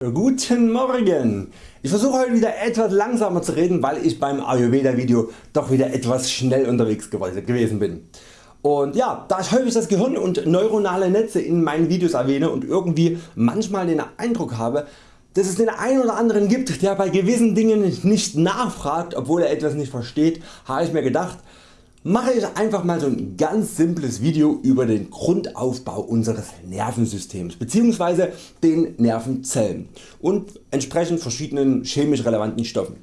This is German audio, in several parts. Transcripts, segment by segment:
Guten Morgen! Ich versuche heute wieder etwas langsamer zu reden, weil ich beim Ayurveda Video doch wieder etwas schnell unterwegs gewesen bin. Und ja, da ich häufig das Gehirn und neuronale Netze in meinen Videos erwähne und irgendwie manchmal den Eindruck habe, dass es den einen oder anderen gibt der bei gewissen Dingen nicht nachfragt obwohl er etwas nicht versteht, habe ich mir gedacht mache ich einfach mal so ein ganz simples Video über den Grundaufbau unseres Nervensystems bzw. den Nervenzellen und entsprechend verschiedenen chemisch relevanten Stoffen.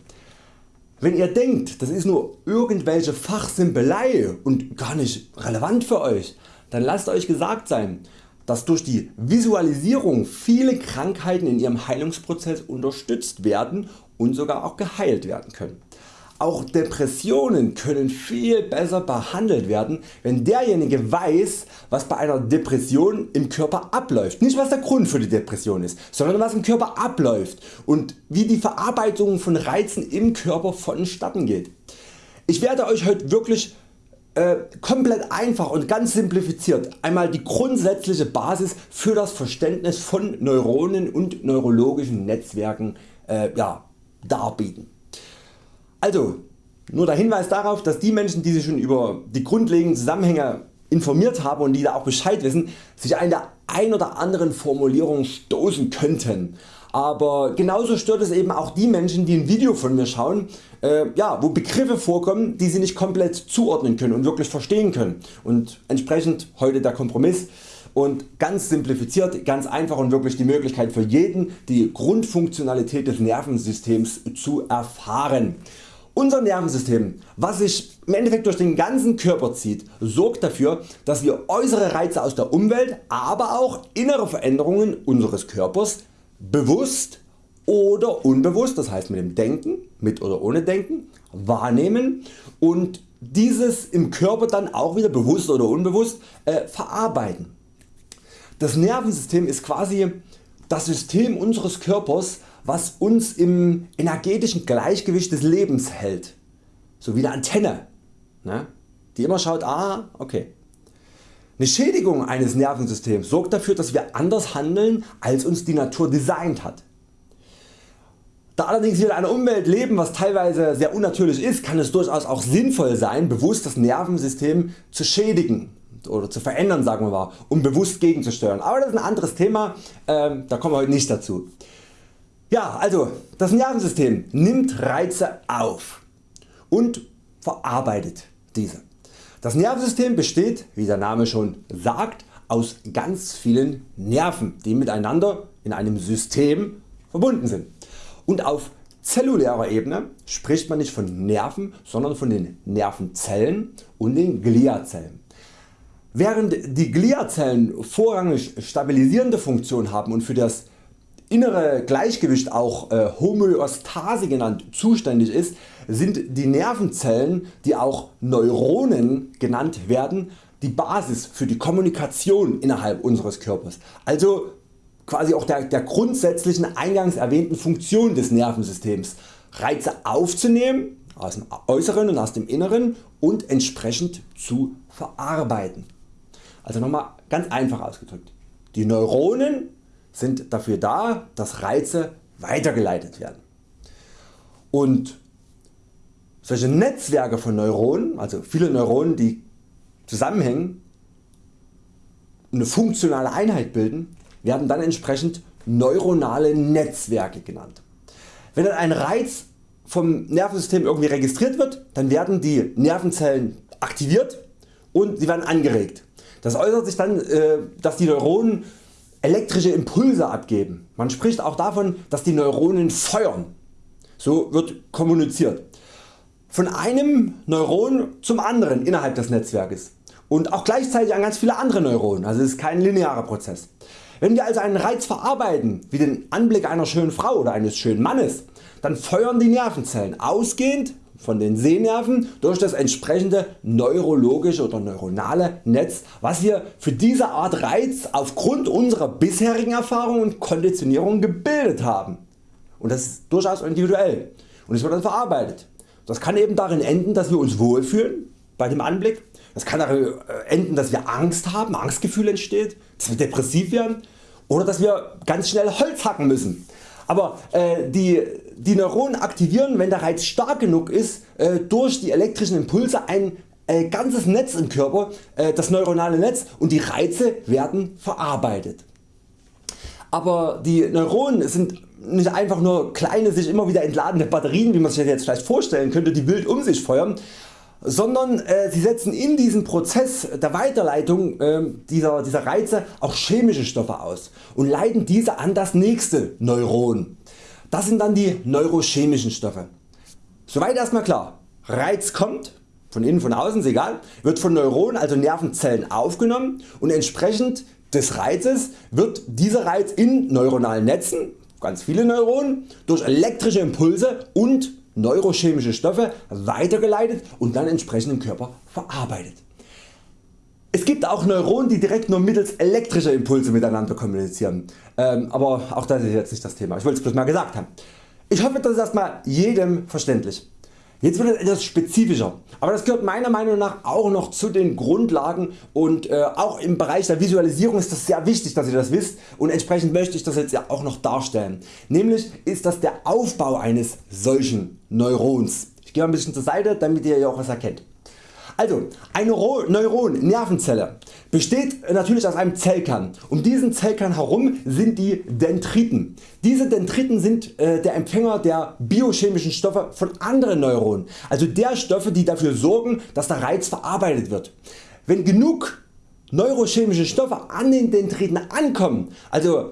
Wenn ihr denkt das ist nur irgendwelche Fachsimpelei und gar nicht relevant für Euch, dann lasst Euch gesagt sein dass durch die Visualisierung viele Krankheiten in ihrem Heilungsprozess unterstützt werden und sogar auch geheilt werden können. Auch Depressionen können viel besser behandelt werden wenn derjenige weiß was bei einer Depression im Körper abläuft. Nicht was der Grund für die Depression ist, sondern was im Körper abläuft und wie die Verarbeitung von Reizen im Körper vonstatten geht. Ich werde Euch heute wirklich äh, komplett einfach und ganz simplifiziert einmal die grundsätzliche Basis für das Verständnis von Neuronen und neurologischen Netzwerken äh, ja, darbieten. Also nur der Hinweis darauf dass die Menschen die sich schon über die grundlegenden Zusammenhänge informiert haben und die da auch Bescheid wissen, sich an der ein oder anderen Formulierung stoßen könnten. Aber genauso stört es eben auch die Menschen die ein Video von mir schauen, äh, ja, wo Begriffe vorkommen die sie nicht komplett zuordnen können und wirklich verstehen können. Und entsprechend heute der Kompromiss und ganz simplifiziert, ganz einfach und wirklich die Möglichkeit für jeden die Grundfunktionalität des Nervensystems zu erfahren. Unser Nervensystem, was sich im Endeffekt durch den ganzen Körper zieht, sorgt dafür, dass wir äußere Reize aus der Umwelt, aber auch innere Veränderungen unseres Körpers bewusst oder unbewusst, das heißt mit dem Denken, mit oder ohne Denken, wahrnehmen und dieses im Körper dann auch wieder bewusst oder unbewusst äh, verarbeiten. Das Nervensystem ist quasi das System unseres Körpers was uns im energetischen Gleichgewicht des Lebens hält, so wie eine Antenne, ne? die immer schaut, ah okay. Eine Schädigung eines Nervensystems sorgt dafür dass wir anders handeln als uns die Natur designt hat. Da allerdings wir in einer Umwelt leben was teilweise sehr unnatürlich ist, kann es durchaus auch sinnvoll sein bewusst das Nervensystem zu schädigen oder zu verändern sagen wir mal, um bewusst gegenzusteuern. Aber das ist ein anderes Thema, ähm, da kommen wir heute nicht dazu. Ja, also das Nervensystem nimmt Reize auf und verarbeitet diese. Das Nervensystem besteht, wie der Name schon sagt, aus ganz vielen Nerven, die miteinander in einem System verbunden sind. Und auf zellulärer Ebene spricht man nicht von Nerven, sondern von den Nervenzellen und den Gliazellen. Während die Gliazellen vorrangig stabilisierende Funktion haben und für das innere Gleichgewicht auch äh, Homöostase genannt zuständig ist, sind die Nervenzellen die auch Neuronen genannt werden die Basis für die Kommunikation innerhalb unseres Körpers. Also quasi auch der, der grundsätzlichen eingangs erwähnten Funktion des Nervensystems Reize aufzunehmen aus dem äußeren und aus dem inneren und entsprechend zu verarbeiten. Also nochmal ganz einfach ausgedrückt. Die Neuronen sind dafür da, dass Reize weitergeleitet werden. Und solche Netzwerke von Neuronen, also viele Neuronen die zusammenhängen eine funktionale Einheit bilden, werden dann entsprechend neuronale Netzwerke genannt. Wenn dann ein Reiz vom Nervensystem irgendwie registriert wird, dann werden die Nervenzellen aktiviert und sie werden angeregt. Das äußert sich dann, äh, dass die Neuronen elektrische Impulse abgeben. Man spricht auch davon dass die Neuronen feuern. So wird kommuniziert. Von einem Neuron zum anderen innerhalb des Netzwerkes und auch gleichzeitig an ganz viele andere Neuronen, also es ist kein linearer Prozess. Wenn wir also einen Reiz verarbeiten, wie den Anblick einer schönen Frau oder eines schönen Mannes, dann feuern die Nervenzellen ausgehend von den Sehnerven durch das entsprechende neurologische oder neuronale Netz was wir für diese Art Reiz aufgrund unserer bisherigen Erfahrung und Konditionierung gebildet haben. Und das ist durchaus individuell und es wird dann verarbeitet. Das kann eben darin enden dass wir uns wohlfühlen bei dem Anblick, das kann darin äh, enden dass wir Angst haben, Angstgefühl entsteht, dass wir depressiv werden oder dass wir ganz schnell Holz hacken müssen. Aber äh, die, die Neuronen aktivieren wenn der Reiz stark genug ist äh, durch die elektrischen Impulse ein äh, ganzes Netz im Körper, äh, das neuronale Netz und die Reize werden verarbeitet. Aber die Neuronen sind nicht einfach nur kleine sich immer wieder entladene Batterien wie man sich das jetzt vielleicht vorstellen könnte die wild um sich feuern, sondern äh, sie setzen in diesem Prozess der Weiterleitung äh, dieser, dieser Reize auch chemische Stoffe aus und leiten diese an das nächste Neuron. Das sind dann die neurochemischen Stoffe. Soweit erstmal klar. Reiz kommt, von innen von außen ist egal, wird von Neuronen also Nervenzellen aufgenommen und entsprechend des Reizes wird dieser Reiz in neuronalen Netzen, ganz viele Neuronen, durch elektrische Impulse und neurochemische Stoffe weitergeleitet und dann entsprechend im Körper verarbeitet. Es gibt auch Neuronen die direkt nur mittels elektrischer Impulse miteinander kommunizieren, ähm, aber auch das ist jetzt nicht das Thema, ich wollte es bloß mal gesagt haben. Ich hoffe das ist erstmal jedem verständlich. Jetzt wird es etwas spezifischer, aber das gehört meiner Meinung nach auch noch zu den Grundlagen und äh, auch im Bereich der Visualisierung ist das sehr wichtig dass ihr das wisst und entsprechend möchte ich das jetzt ja auch noch darstellen. Nämlich ist das der Aufbau eines solchen Neurons. Ich gehe ein bisschen zur Seite damit ihr auch was erkennt. Also eine Neuron Nervenzelle besteht natürlich aus einem Zellkern. Um diesen Zellkern herum sind die Dendriten. Diese Dendriten sind äh, der Empfänger der biochemischen Stoffe von anderen Neuronen, also der Stoffe die dafür sorgen dass der Reiz verarbeitet wird. Wenn genug neurochemische Stoffe an den Dendriten ankommen, also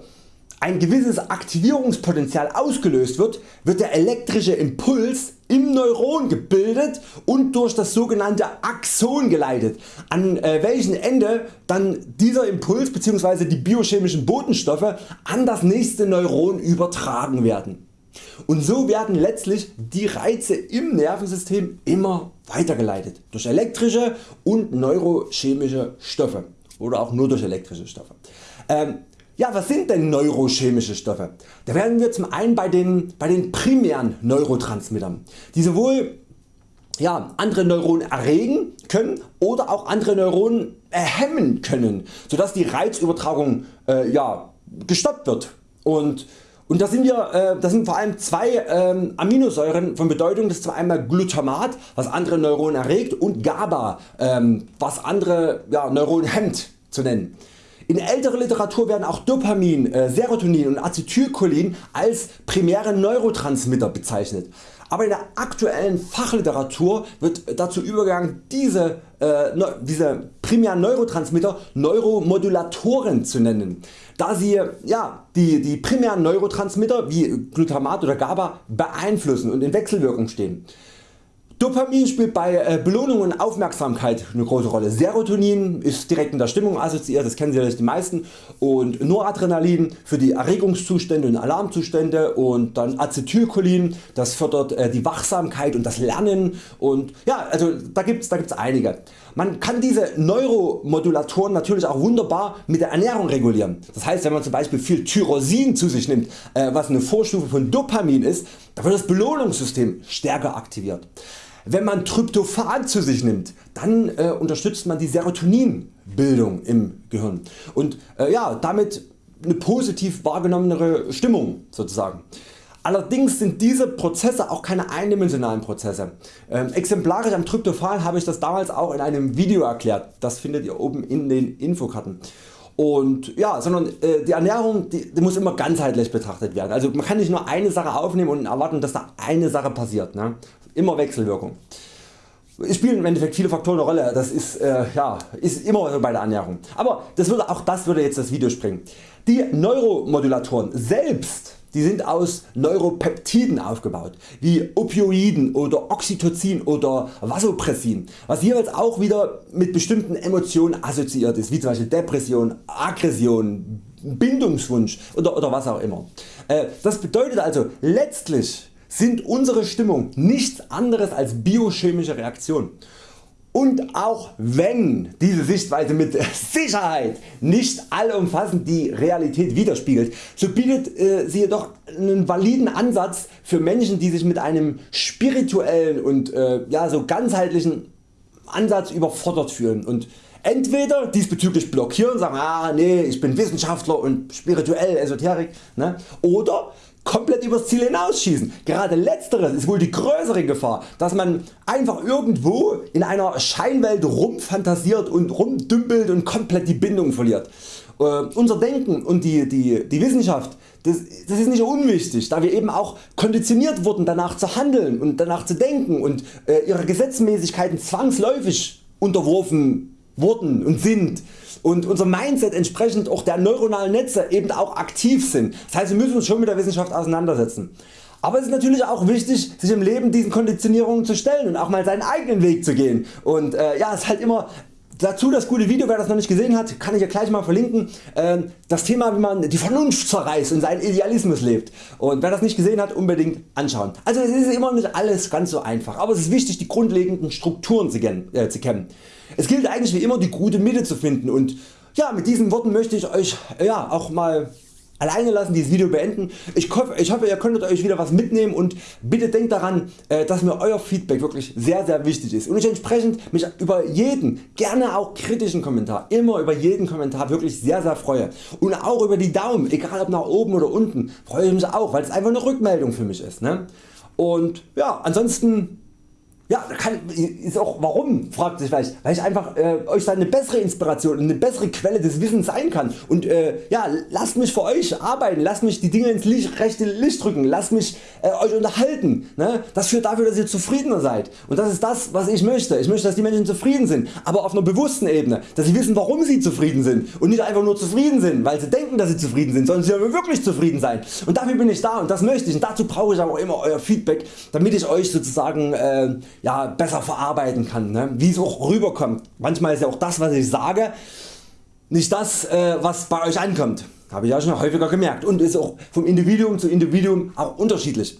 ein gewisses Aktivierungspotenzial ausgelöst wird, wird der elektrische Impuls im Neuron gebildet und durch das sogenannte Axon geleitet, an äh, welchem Ende dann dieser Impuls bzw. die biochemischen Botenstoffe an das nächste Neuron übertragen werden. Und so werden letztlich die Reize im Nervensystem immer weitergeleitet durch elektrische und neurochemische Stoffe oder auch nur durch elektrische Stoffe. Ähm, ja, was sind denn neurochemische Stoffe? Da werden wir zum einen bei den, bei den primären Neurotransmittern, die sowohl ja, andere Neuronen erregen können oder auch andere Neuronen hemmen können, sodass die Reizübertragung äh, ja, gestoppt wird. Und, und da sind, äh, das sind vor allem zwei ähm, Aminosäuren von Bedeutung, das ist zwar einmal Glutamat was andere Neuronen erregt und GABA ähm, was andere ja, Neuronen hemmt zu nennen. In älterer Literatur werden auch Dopamin, äh, Serotonin und Acetylcholin als primäre Neurotransmitter bezeichnet. Aber in der aktuellen Fachliteratur wird dazu übergegangen diese, äh, diese primären Neurotransmitter Neuromodulatoren zu nennen, da sie ja, die, die primären Neurotransmitter wie Glutamat oder GABA beeinflussen und in Wechselwirkung stehen. Dopamin spielt bei äh, Belohnung und Aufmerksamkeit eine große Rolle. Serotonin ist direkt in der Stimmung assoziiert, das kennen sicherlich die meisten und Noradrenalin für die Erregungszustände und Alarmzustände und dann Acetylcholin, das fördert äh, die Wachsamkeit und das Lernen und ja also da gibt's, da gibt's einige. Man kann diese Neuromodulatoren natürlich auch wunderbar mit der Ernährung regulieren. Das heißt wenn man zum Beispiel viel Tyrosin zu sich nimmt, äh, was eine Vorstufe von Dopamin ist, da wird das Belohnungssystem stärker aktiviert. Wenn man Tryptophan zu sich nimmt, dann äh, unterstützt man die Serotoninbildung im Gehirn und äh, ja, damit eine positiv wahrgenommenere Stimmung sozusagen. Allerdings sind diese Prozesse auch keine eindimensionalen Prozesse. Ähm, exemplarisch am Tryptophan habe ich das damals auch in einem Video erklärt, das findet ihr oben in den Infokarten. Und ja, sondern äh, die Ernährung die, die, muss immer ganzheitlich betrachtet werden. Also man kann nicht nur eine Sache aufnehmen und erwarten dass da eine Sache passiert. Ne? Immer Wechselwirkung. Es spielen im Endeffekt viele Faktoren eine Rolle, das ist, äh, ja, ist immer bei der Ernährung. Aber das würde, auch das würde jetzt das Video springen. Die Neuromodulatoren selbst die sind aus Neuropeptiden aufgebaut, wie Opioiden oder Oxytocin oder Vasopressin, was jeweils auch wieder mit bestimmten Emotionen assoziiert ist, wie zum Beispiel Depression, Aggression, Bindungswunsch oder, oder was auch immer. Äh, das bedeutet also letztlich sind unsere Stimmung nichts anderes als biochemische Reaktionen. Und auch wenn diese Sichtweise mit Sicherheit nicht allumfassend die Realität widerspiegelt, so bietet äh, sie jedoch einen validen Ansatz für Menschen die sich mit einem spirituellen und äh, ja, so ganzheitlichen Ansatz überfordert fühlen und entweder diesbezüglich blockieren und sagen ah nee ich bin Wissenschaftler und spirituell Esoterik ne? oder komplett übers Ziel hinausschießen. Gerade letzteres ist wohl die größere Gefahr, dass man einfach irgendwo in einer Scheinwelt rumfantasiert und rumdümpelt und komplett die Bindung verliert. Äh, unser Denken und die, die, die Wissenschaft das, das, ist nicht unwichtig, da wir eben auch konditioniert wurden danach zu handeln und danach zu denken und äh, ihre Gesetzmäßigkeiten zwangsläufig unterworfen wurden und sind und unser Mindset entsprechend auch der neuronalen Netze eben auch aktiv sind. Das heißt wir müssen uns schon mit der Wissenschaft auseinandersetzen. Aber es ist natürlich auch wichtig sich im Leben diesen Konditionierungen zu stellen und auch mal seinen eigenen Weg zu gehen. Und äh, ja, es ist halt immer Dazu das gute Video, wer das noch nicht gesehen hat, kann ich ja gleich mal verlinken. Ähm, das Thema wie man die Vernunft zerreißt und seinen Idealismus lebt. Und wer das nicht gesehen hat, unbedingt anschauen. Also es ist immer nicht alles ganz so einfach, aber es ist wichtig die grundlegenden Strukturen zu äh, kennen. Es gilt eigentlich wie immer die gute Mitte zu finden und ja, mit diesen Worten möchte ich Euch ja, auch mal alleine lassen, dieses Video beenden. Ich hoffe, ihr könntet Euch wieder was mitnehmen und bitte denkt daran äh, dass mir Euer Feedback wirklich sehr sehr wichtig ist und ich entsprechend mich über jeden, gerne auch kritischen Kommentar, immer über jeden Kommentar wirklich sehr sehr freue und auch über die Daumen, egal ob nach oben oder unten, freue ich mich auch, weil es einfach eine Rückmeldung für mich ist. Ne? Und ja, ansonsten ja, kann, ist auch warum fragt sich vielleicht, weil ich einfach äh, Euch dann eine bessere Inspiration und eine bessere Quelle des Wissens sein kann und äh, ja, lasst mich für Euch arbeiten, lasst mich die Dinge ins Licht, rechte Licht drücken, lasst mich äh, Euch unterhalten. Ne? Das führt dafür dass ihr zufriedener seid und das ist das was ich möchte. Ich möchte dass die Menschen zufrieden sind, aber auf einer bewussten Ebene, dass sie wissen warum sie zufrieden sind und nicht einfach nur zufrieden sind, weil sie denken dass sie zufrieden sind, sondern sie sollen wirklich zufrieden sein und dafür bin ich da und das möchte ich und dazu brauche ich aber auch immer Euer Feedback, damit ich Euch sozusagen äh, ja, besser verarbeiten kann, ne? wie es auch rüberkommt. Manchmal ist ja auch das was ich sage nicht das äh, was bei Euch ankommt. Habe ich ja schon häufiger gemerkt und ist auch vom Individuum zu Individuum auch unterschiedlich.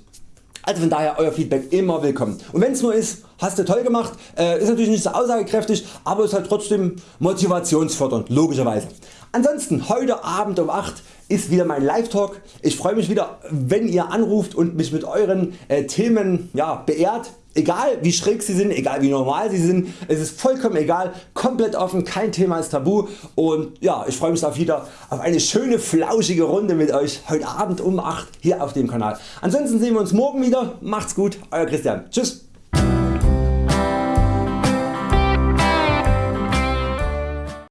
Also von daher Euer Feedback immer willkommen. Und wenn es nur ist, hast du toll gemacht, äh, ist natürlich nicht so aussagekräftig, aber ist halt trotzdem motivationsfördernd, logischerweise. Ansonsten heute Abend um 8 ist wieder mein Live Talk. Ich freue mich wieder wenn ihr anruft und mich mit Euren äh, Themen ja, beehrt. Egal wie schräg sie sind, egal wie normal sie sind, es ist vollkommen egal, komplett offen, kein Thema ist tabu und ja, ich freue mich auf wieder auf eine schöne flauschige Runde mit Euch heute Abend um 8 hier auf dem Kanal. Ansonsten sehen wir uns morgen wieder, macht's gut, Euer Christian, tschüss.